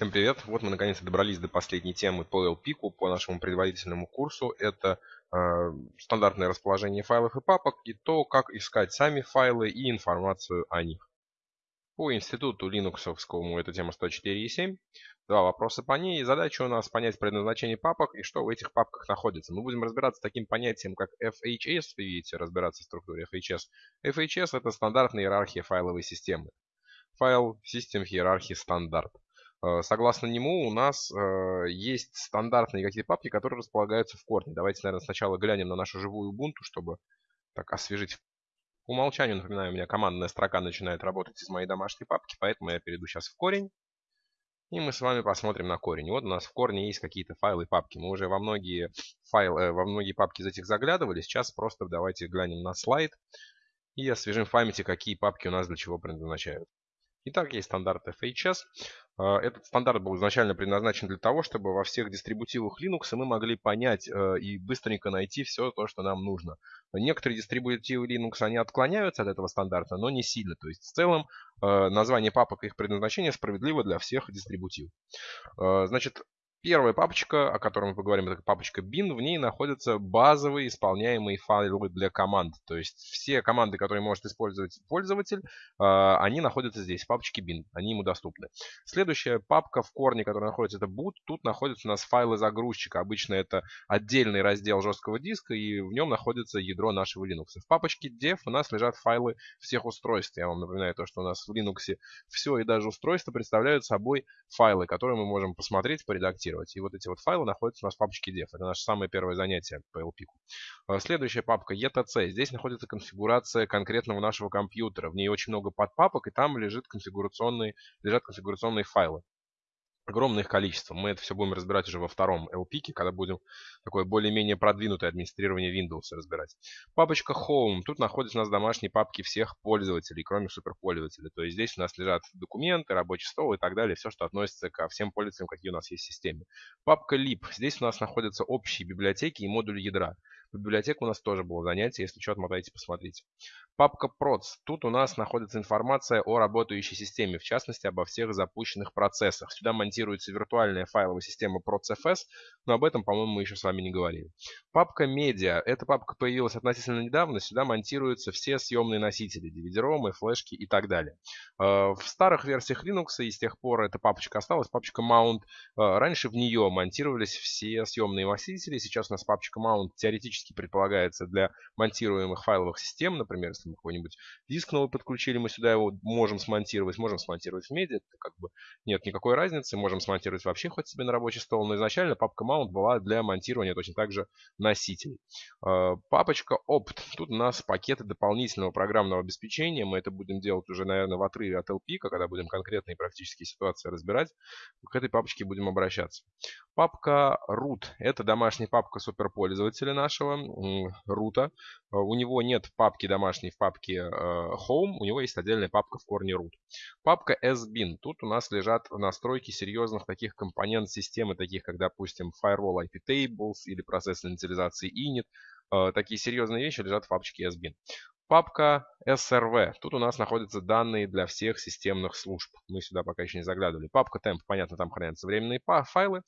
Всем привет! Вот мы наконец-то добрались до последней темы по LP, по нашему предварительному курсу. Это э, стандартное расположение файлов и папок и то, как искать сами файлы и информацию о них. По институту Linux это тема 104.7. Два вопроса по ней. Задача у нас понять предназначение папок и что в этих папках находится. Мы будем разбираться с таким понятием, как FHS. Вы видите, разбираться в структуре FHS. FHS это стандартная иерархия файловой системы. Файл System Hierarchy Standard. Э, согласно нему у нас э, есть стандартные какие-то папки, которые располагаются в корне. Давайте, наверное, сначала глянем на нашу живую Ubuntu, чтобы так освежить. По умолчанию, напоминаю, у меня командная строка начинает работать из моей домашней папки, поэтому я перейду сейчас в корень. И мы с вами посмотрим на корень. Вот у нас в корне есть какие-то файлы и папки. Мы уже во многие, файлы, э, во многие папки из этих заглядывали. Сейчас просто давайте глянем на слайд и освежим в памяти, какие папки у нас для чего предназначают. Итак, есть стандарт FHS. А, этот стандарт был изначально предназначен для того, чтобы во всех дистрибутивах Linux мы могли понять э, и быстренько найти все то, что нам нужно. Некоторые дистрибутивы Linux, они отклоняются от этого стандарта, но не сильно. То есть в целом э, название папок и их предназначение справедливо для всех дистрибутивов. Э, значит, Первая папочка, о которой мы поговорим, это папочка bin. В ней находятся базовые исполняемые файлы для команд. То есть все команды, которые может использовать пользователь, а, они находятся здесь, в папочке bin. Они ему доступны. Следующая папка в корне, которая находится, это boot. Тут находятся у нас файлы загрузчика. Обычно это отдельный раздел жесткого диска, и в нем находится ядро нашего Linux. В папочке dev у нас лежат файлы всех устройств. Я вам напоминаю то, что у нас в Linux все и даже устройства представляют собой файлы, которые мы можем посмотреть, поредактировать редактировать. И вот эти вот файлы находятся у нас в папочке dev. Это наше самое первое занятие по LP. А, следующая папка etc. Здесь находится конфигурация конкретного нашего компьютера. В ней очень много подпапок, и там лежит конфигурационные, лежат конфигурационные файлы огромное их количество. Мы это все будем разбирать уже во втором LP, когда будем такое более-менее продвинутое администрирование Windows разбирать. Папочка Home. Тут находятся у нас домашние папки всех пользователей, кроме суперпользователей. То есть здесь у нас лежат документы, рабочий стол и так далее. Все, что относится ко всем пользователям, какие у нас есть в системе. Папка Lib. Здесь у нас находятся общие библиотеки и модули ядра. В библиотеку у нас тоже было занятие. Если что, отмотайте, посмотрите. Папка Proц. Тут у нас находится информация о работающей системе, в частности, обо всех запущенных процессах. Сюда монтируется виртуальная файловая система ProcFS, но об этом, по-моему, мы еще с вами не говорили. Папка Media. Эта папка появилась относительно недавно. Сюда монтируются все съемные носители, DVD-ромы, флешки и так далее. Э, в старых версиях Linux, и с тех пор эта папочка осталась, папочка Mount. Э, раньше в нее монтировались все съемные носители. Сейчас у нас папочка Mount теоретически предполагается для монтируемых файловых систем, например, если какой-нибудь диск новый подключили, мы сюда его можем смонтировать, можем смонтировать в медиа, это как бы нет никакой разницы, можем смонтировать вообще хоть себе на рабочий стол, но изначально папка mount была для монтирования точно так же носителей. А, папочка opt, тут у нас пакеты дополнительного программного обеспечения, мы это будем делать уже, наверное, в отрыве от LP, когда будем конкретные практические ситуации разбирать, к этой папочке будем обращаться. Папка root, это домашняя папка суперпользователя нашего, рута, у него нет папки домашней в папке э, Home, у него есть отдельная папка в корне root. Папка sbin. Тут у нас лежат настройки серьезных таких компонент системы, таких как, допустим, Firewall IP Tables или процесс инициализации init. Э, такие серьезные вещи лежат в папочке sbin. Папка SRV. Тут у нас находятся данные для всех системных служб. Мы сюда пока еще не заглядывали. Папка temp, понятно, там хранятся временные файлы.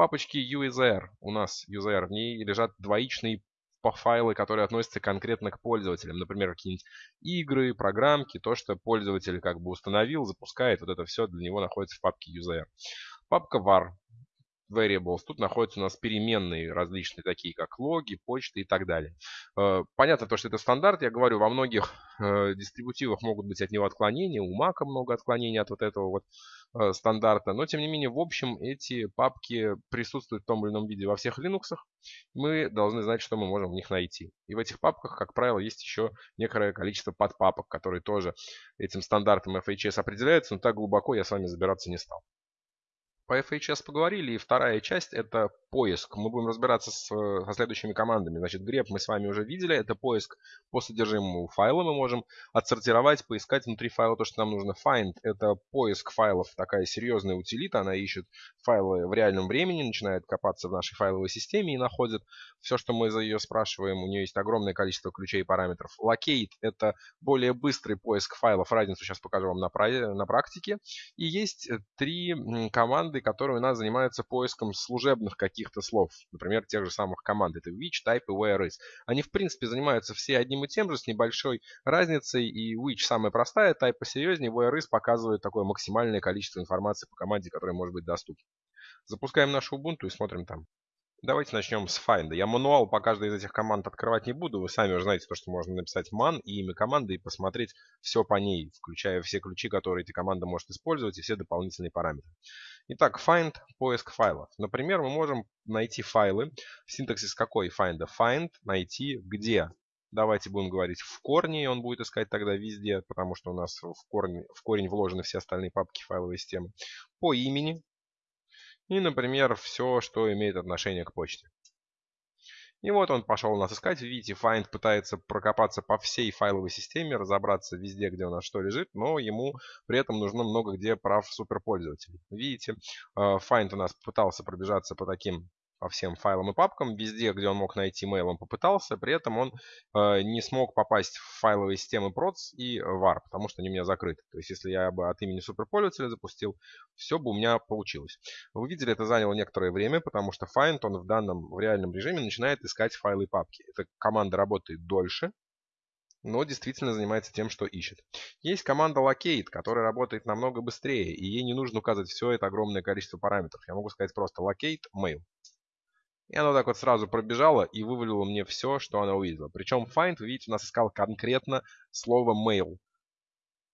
Папочке USR у нас USR, в ней лежат двоичные файлы, которые относятся конкретно к пользователям. Например, какие-нибудь игры, программки, то, что пользователь как бы установил, запускает, вот это все для него находится в папке user. Папка var variables. Тут находятся у нас переменные различные, такие как логи, почты и так далее. Э, понятно то, что это стандарт. Я говорю, во многих э, дистрибутивах могут быть от него отклонения. У Mac много отклонений от вот этого вот э, стандарта. Но, тем не менее, в общем, эти папки присутствуют в том или ином виде во всех Linux. Мы должны знать, что мы можем в них найти. И в этих папках, как правило, есть еще некоторое количество подпапок, которые тоже этим стандартом FHS определяются, но так глубоко я с вами забираться не стал. По FHS поговорили, и вторая часть это поиск. Мы будем разбираться с, со следующими командами. Значит, grep мы с вами уже видели, это поиск по содержимому файла. Мы можем отсортировать, поискать внутри файла то, что нам нужно. Find это поиск файлов, такая серьезная утилита, она ищет файлы в реальном времени, начинает копаться в нашей файловой системе и находит все, что мы за ее спрашиваем. У нее есть огромное количество ключей и параметров. Locate это более быстрый поиск файлов, разницу сейчас покажу вам на, на практике. И есть три команды, которые у нас занимаются поиском служебных каких-то слов. Например, тех же самых команд. Это which, type и where is. Они, в принципе, занимаются все одним и тем же, с небольшой разницей. И which самая простая, type посерьезнее, where is показывает такое максимальное количество информации по команде, которая может быть доступна. Запускаем нашу Ubuntu и смотрим там. Давайте начнем с find. Я мануал по каждой из этих команд открывать не буду. Вы сами уже знаете, то, что можно написать man и имя команды и посмотреть все по ней, включая все ключи, которые эта команда может использовать и все дополнительные параметры. Итак, find – поиск файлов. Например, мы можем найти файлы. Синтаксис какой find? Find – найти где. Давайте будем говорить в корне, и он будет искать тогда везде, потому что у нас в, корне, в корень вложены все остальные папки файловой системы. По имени, и, например, все, что имеет отношение к почте. И вот он пошел нас искать. Видите, Find пытается прокопаться по всей файловой системе, разобраться везде, где у нас что лежит, но ему при этом нужно много где прав суперпользователей. Видите, э, Find у нас пытался пробежаться по таким по всем файлам и папкам. Везде, где он мог найти mail, он попытался. При этом он э, не смог попасть в файловые системы proc и var, потому что они у меня закрыты. То есть, если я бы от имени суперпользователя запустил, все бы у меня получилось. Вы видели, это заняло некоторое время, потому что find, он в данном, в реальном режиме начинает искать файлы и папки. Эта команда работает дольше, но действительно занимается тем, что ищет. Есть команда locate, которая работает намного быстрее, и ей не нужно указывать все это огромное количество параметров. Я могу сказать просто locate mail. И оно так вот сразу пробежало и вывалило мне все, что она увидела. Причем find, вы видите, у нас искал конкретно слово mail.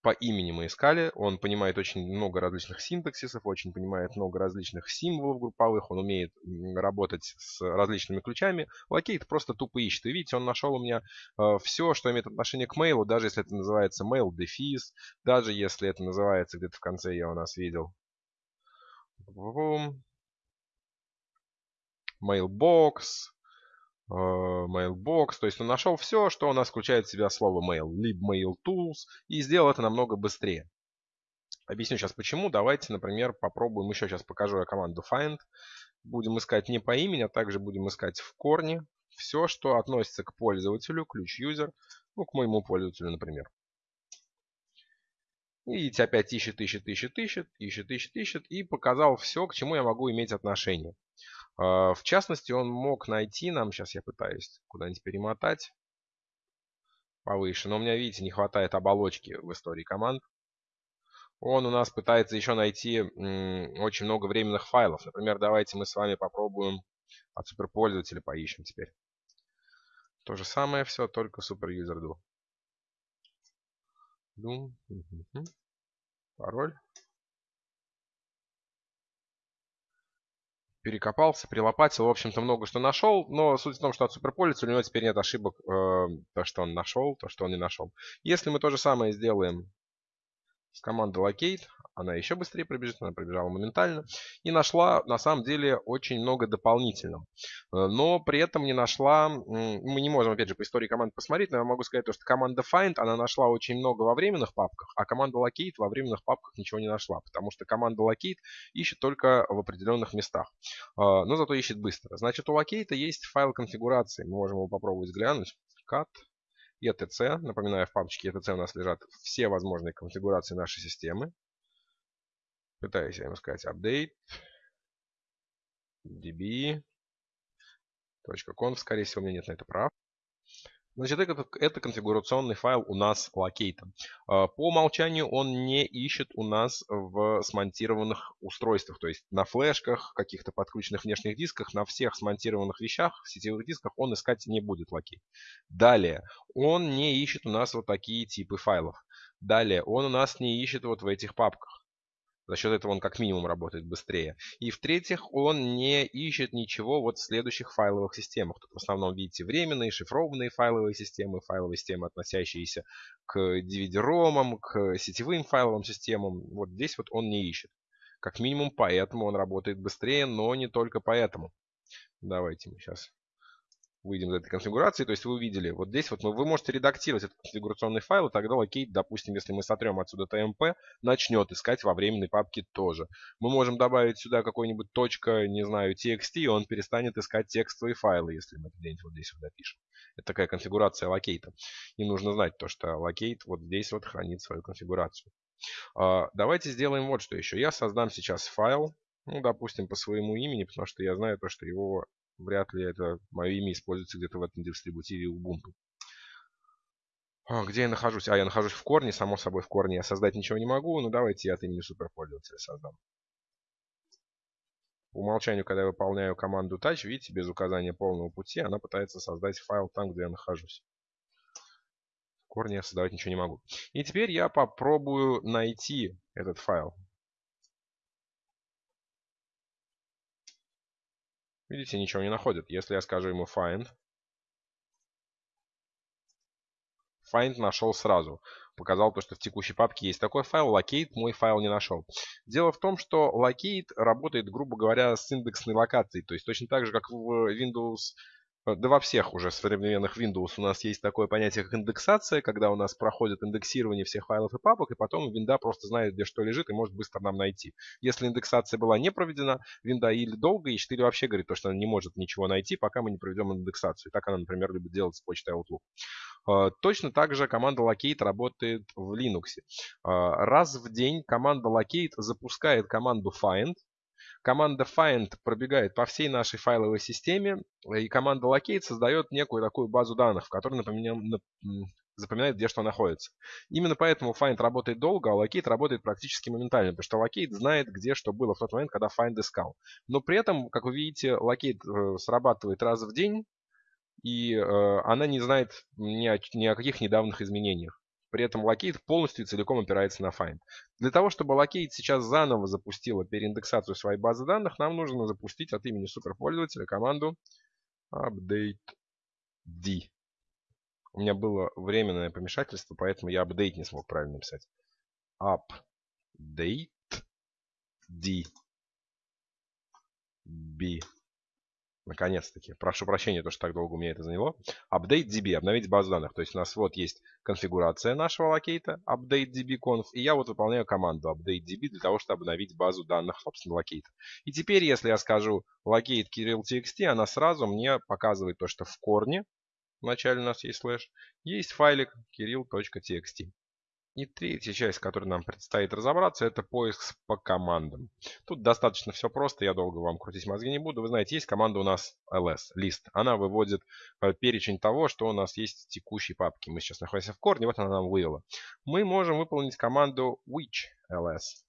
По имени мы искали. Он понимает очень много различных синтаксисов, очень понимает много различных символов групповых. Он умеет работать с различными ключами. Locate просто тупо ищет. И видите, он нашел у меня э, все, что имеет отношение к mail, даже если это называется mail дефис, даже если это называется где-то в конце я у нас видел mailbox, э, mailbox. То есть он нашел все, что у нас включает в себя слово mail, lib mail tools, и сделал это намного быстрее. Объясню сейчас почему. Давайте, например, попробуем, еще сейчас покажу я команду find. Будем искать не по имени, а также будем искать в корне все, что относится к пользователю, ключ user, ну, к моему пользователю, например. И видите, опять ищет, ищет, ищет, ищет, ищет, ищет, ищет, и показал все, к чему я могу иметь отношение. А, в частности, он мог найти нам, сейчас я пытаюсь куда-нибудь перемотать повыше, но у меня, видите, не хватает оболочки в истории команд. Он у нас пытается еще найти очень много временных файлов. Например, давайте мы с вами попробуем от суперпользователя поищем теперь. То же самое все, только суперюзер do. do. Пароль. Перекопался, прилопатил, в общем-то, много что нашел, но суть в том, что от суперпользователя у него теперь нет ошибок, э, то, что он нашел, то, что он не нашел. Если мы то же самое сделаем с командой locate, она еще быстрее пробежит, она пробежала моментально. И нашла, на самом деле, очень много дополнительного. Э, но при этом не нашла, мы не можем, опять же, по истории команд посмотреть, но я могу сказать, что команда find, она нашла очень много во временных папках, а команда locate во временных папках ничего не нашла, потому что команда locate ищет только в определенных местах. Э, но зато ищет быстро. Значит, у locate есть файл конфигурации, мы можем его попробовать взглянуть. Cut etc. Напоминаю, в папочке etc у нас лежат все возможные конфигурации нашей системы. Пытаюсь ему сказать update db.conf. Скорее всего, у меня нет на это прав. Значит, это, это конфигурационный файл у нас locate. А, по умолчанию он не ищет у нас в смонтированных устройствах, то есть на флешках, каких-то подключенных внешних дисках, на всех смонтированных вещах, сетевых дисках он искать не будет locate. Далее, он не ищет у нас вот такие типы файлов. Далее, он у нас не ищет вот в этих папках. За счет этого он как минимум работает быстрее. И в-третьих, он не ищет ничего вот в следующих файловых системах. Тут в основном видите временные, шифрованные файловые системы, файловые системы, относящиеся к DVD-ROM ам, к сетевым файловым системам. Вот здесь вот он не ищет. Как минимум поэтому он работает быстрее, но не только поэтому. Давайте мы сейчас выйдем из этой конфигурации. То есть вы увидели, вот здесь вот вы можете редактировать этот конфигурационный файл, и тогда locate, допустим, если мы сотрем отсюда tmp, начнет искать во временной папке тоже. Мы можем добавить сюда какой-нибудь точка, не знаю, txt, и он перестанет искать текстовые файлы, если мы где-нибудь вот здесь вот допишем. Это такая конфигурация locate а. И нужно знать то, что locate вот здесь вот хранит свою конфигурацию. А, давайте сделаем вот что еще. Я создам сейчас файл, ну, допустим, по своему имени, потому что я знаю то, что его вряд ли это мое имя используется где-то в этом дистрибутиве Ubuntu. А, где я нахожусь? А, я нахожусь в корне. Само собой, в корне я создать ничего не могу. Ну, давайте я от имени суперпользователя создам. По умолчанию, когда я выполняю команду touch, видите, без указания полного пути, она пытается создать файл там, где я нахожусь. В корне я создавать ничего не могу. И теперь я попробую найти этот файл. Видите, ничего не находит. Если я скажу ему find, find нашел сразу. Показал то, что в текущей папке есть такой файл, locate мой файл не нашел. Дело в том, что locate работает, грубо говоря, с индексной локацией. То есть точно так же, как в Windows да во всех уже современных Windows у нас есть такое понятие, как индексация, когда у нас проходит индексирование всех файлов и папок, и потом винда просто знает, где что лежит, и может быстро нам найти. Если индексация была не проведена, винда или долго ищет, или вообще говорит, то, что она не может ничего найти, пока мы не проведем индексацию. Так она, например, любит делать с почтой Outlook. Э, точно так же команда locate работает в Linux. Э, раз в день команда locate запускает команду find, команда find пробегает по всей нашей файловой системе, и команда locate создает некую такую базу данных, в которой запоминает, где что находится. Именно поэтому find работает долго, а locate работает практически моментально, потому что locate знает, где что было в тот момент, когда find искал. Но при этом, как вы видите, locate э, срабатывает раз в день, и э, она не знает ни о, ни о каких недавних изменениях. При этом Locate полностью и целиком опирается на find. Для того, чтобы locate сейчас заново запустила переиндексацию своей базы данных, нам нужно запустить от имени суперпользователя команду update d. У меня было временное помешательство, поэтому я update не смог правильно написать. Update d b Наконец-таки. Прошу прощения, то, что так долго у меня это заняло. Update DB, обновить базу данных. То есть у нас вот есть конфигурация нашего locate а, updatedb.conf, и я вот выполняю команду update db для того, чтобы обновить базу данных, собственно, locate а. И теперь, если я скажу locate kirill.txt, она сразу мне показывает то, что в корне, вначале у нас есть слэш, есть файлик kirill.txt. И третья часть, которой нам предстоит разобраться, это поиск по командам. Тут достаточно все просто, я долго вам крутить мозги не буду. Вы знаете, есть команда у нас ls, list. Она выводит э, перечень того, что у нас есть в текущей папке. Мы сейчас находимся в корне, вот она нам вывела. Мы можем выполнить команду which ls.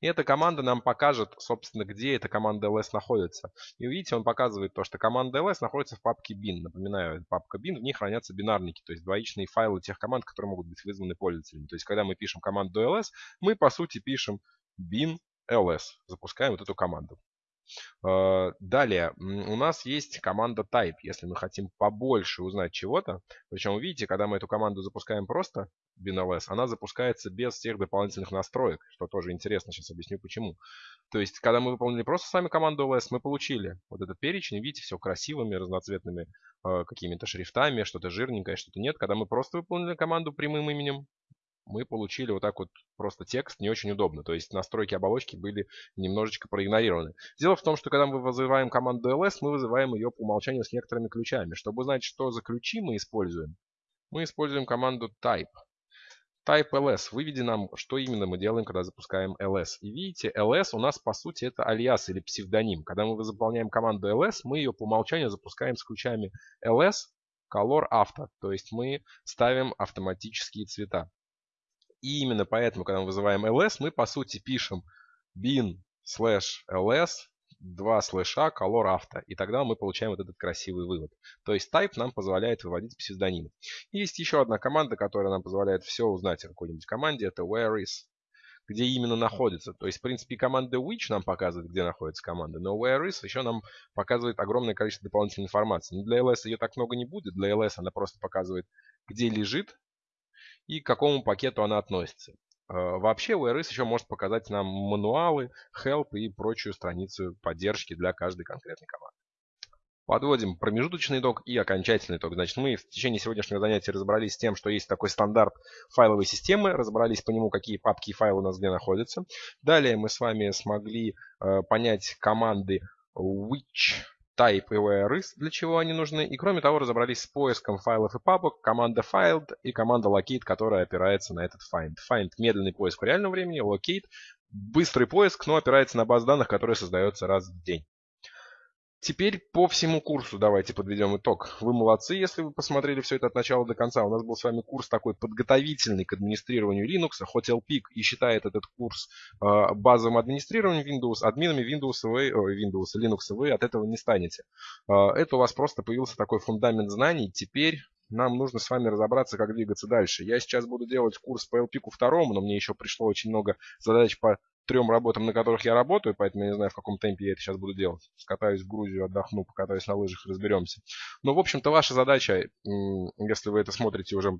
И эта команда нам покажет, собственно, где эта команда ls находится. И видите, он показывает то, что команда ls находится в папке bin. Напоминаю, папка bin, в ней хранятся бинарники, то есть двоичные файлы тех команд, которые могут быть вызваны пользователями. То есть, когда мы пишем команду ls, мы, по сути, пишем bin ls. Запускаем вот эту команду. Э, далее, у нас есть команда type, если мы хотим побольше узнать чего-то. Причем, видите, когда мы эту команду запускаем просто, binls, она запускается без всех дополнительных настроек, что тоже интересно, сейчас объясню почему. То есть, когда мы выполнили просто сами команду ls, мы получили вот этот перечень, видите, все красивыми, разноцветными э, какими-то шрифтами, что-то жирненькое, что-то нет. Когда мы просто выполнили команду прямым именем, мы получили вот так вот просто текст не очень удобно. То есть настройки оболочки были немножечко проигнорированы. Дело в том, что когда мы вызываем команду ls, мы вызываем ее по умолчанию с некоторыми ключами. Чтобы узнать, что за ключи мы используем, мы используем команду type. Type ls выведи нам, что именно мы делаем, когда запускаем ls. И видите, ls у нас по сути это алиас или псевдоним. Когда мы заполняем команду ls, мы ее по умолчанию запускаем с ключами ls, color auto. То есть мы ставим автоматические цвета. И именно поэтому, когда мы вызываем ls, мы по сути пишем bin slash ls 2 слэша color auto. И тогда мы получаем вот этот красивый вывод. То есть type нам позволяет выводить псевдонимы. есть еще одна команда, которая нам позволяет все узнать о какой-нибудь команде. Это where is где именно находится. То есть, в принципе, команда which нам показывает, где находится команда, но where is еще нам показывает огромное количество дополнительной информации. Но для ls ее так много не будет. Для ls она просто показывает, где лежит и к какому пакету она относится. Вообще ORS еще может показать нам мануалы, help и прочую страницу поддержки для каждой конкретной команды. Подводим промежуточный итог и окончательный итог. Значит, мы в течение сегодняшнего занятия разобрались с тем, что есть такой стандарт файловой системы, разобрались по нему, какие папки и файлы у нас где находятся. Далее мы с вами смогли э, понять команды which, type и where для чего они нужны. И кроме того, разобрались с поиском файлов и папок, команда find и команда locate, которая опирается на этот find. Find – медленный поиск в реальном времени, locate – быстрый поиск, но опирается на базу данных, которая создается раз в день. Теперь по всему курсу давайте подведем итог. Вы молодцы, если вы посмотрели все это от начала до конца. У нас был с вами курс такой подготовительный к администрированию Linux. Hotel Peak и считает этот курс э, базовым администрированием Windows. Админами Windows вы, э, Windows, Linux вы от этого не станете. Э, это у вас просто появился такой фундамент знаний. Теперь нам нужно с вами разобраться, как двигаться дальше. Я сейчас буду делать курс по LPIC второму, но мне еще пришло очень много задач по трем работам, на которых я работаю, поэтому я не знаю, в каком темпе я это сейчас буду делать. Скатаюсь в Грузию, отдохну, покатаюсь на лыжах, разберемся. Но, в общем-то, ваша задача, если вы это смотрите уже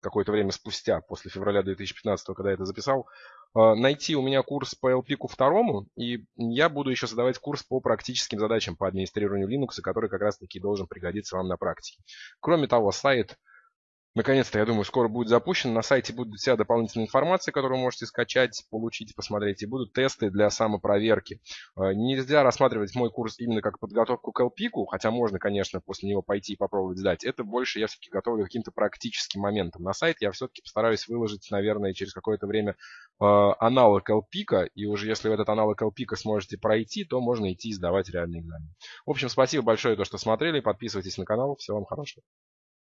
какое-то время спустя, после февраля 2015, когда я это записал, э, найти у меня курс по LPIC второму, и я буду еще создавать курс по практическим задачам по администрированию Linux, который как раз-таки должен пригодиться вам на практике. Кроме того, сайт Наконец-то, я думаю, скоро будет запущен. На сайте будет вся дополнительная информация, которую вы можете скачать, получить, посмотреть. И будут тесты для самопроверки. Э, нельзя рассматривать мой курс именно как подготовку к LPIC, хотя можно, конечно, после него пойти и попробовать сдать. Это больше я все-таки готовлю каким-то практическим моментом. На сайт я все-таки постараюсь выложить, наверное, через какое-то время э, аналог LPIC. И уже если вы этот аналог LPIC сможете пройти, то можно идти и сдавать реальный экзамен. В общем, спасибо большое, то, что смотрели. Подписывайтесь на канал. Всего вам хорошего.